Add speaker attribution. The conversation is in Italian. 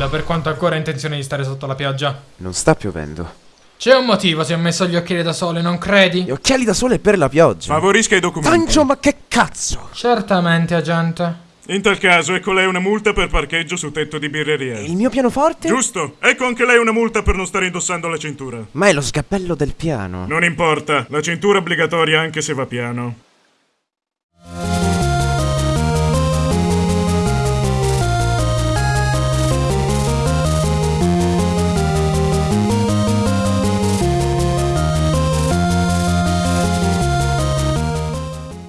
Speaker 1: Will, per quanto ancora ha intenzione di stare sotto la pioggia.
Speaker 2: Non sta piovendo.
Speaker 1: C'è un motivo se ho messo gli occhiali da sole, non credi?
Speaker 2: Gli occhiali da sole per la pioggia.
Speaker 3: Favorisca i documenti.
Speaker 2: Tancio, ma che cazzo?
Speaker 1: Certamente, agente.
Speaker 3: In tal caso, ecco lei una multa per parcheggio su tetto di birreria.
Speaker 2: Il mio pianoforte?
Speaker 3: Giusto, ecco anche lei una multa per non stare indossando la cintura.
Speaker 2: Ma è lo sgabello del piano.
Speaker 3: Non importa, la cintura è obbligatoria anche se va piano.